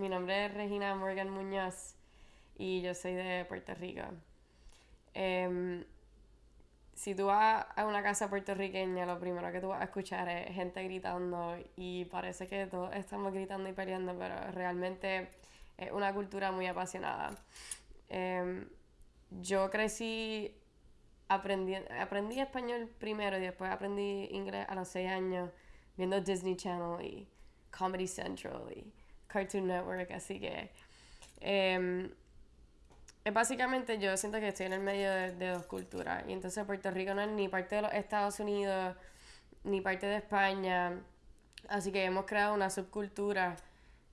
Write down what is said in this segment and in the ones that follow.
Mi nombre es Regina Morgan Muñoz y yo soy de Puerto Rico. Em, si tú vas a una casa puertorriqueña, lo primero que tú vas a escuchar es gente gritando y parece que todos estamos gritando y peleando, pero realmente es una cultura muy apasionada. Em, yo crecí, aprendí, aprendí español primero y después aprendí inglés a los 6 años viendo Disney Channel y Comedy Central y Cartoon Network, así que... Es básicamente yo siento que estoy en el medio de, dos culturas. Y entonces Puerto Rico no es ni parte de los Estados Unidos, ni parte de España. Así que hemos creado una subcultura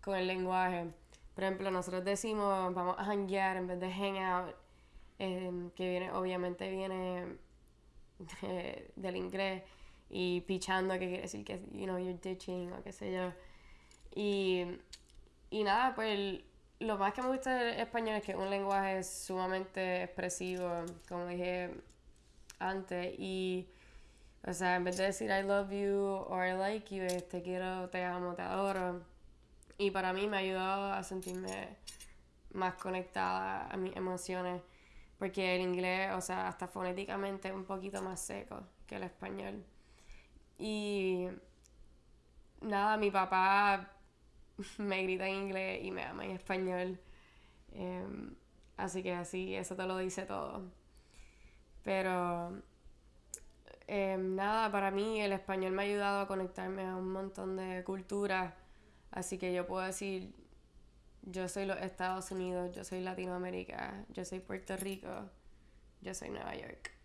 con el lenguaje. Por ejemplo, nosotros decimos vamos a hanguear en vez de hang out, em, que viene, obviamente viene del inglés. Y pichando, que quiere decir que, you know, you're ditching o qué sé yo. Y, y nada, pues lo más que me gusta del español es que es un lenguaje sumamente expresivo, como dije antes, y, o sea, en vez de decir I love you o I like you, es te quiero, te amo, te adoro. Y para mí me ha ayudado a sentirme más conectada a mis emociones, porque el inglés, o sea, hasta fonéticamente es un poquito más seco que el español. Y nada, mi papá me grita en inglés y me ama en español. Em, así que así, eso te lo dice todo. Pero em, nada, para mí el español me ha ayudado a conectarme a un montón de culturas. Así que yo puedo decir, yo soy los Estados Unidos, yo soy Latinoamérica, yo soy Puerto Rico, yo soy Nueva York.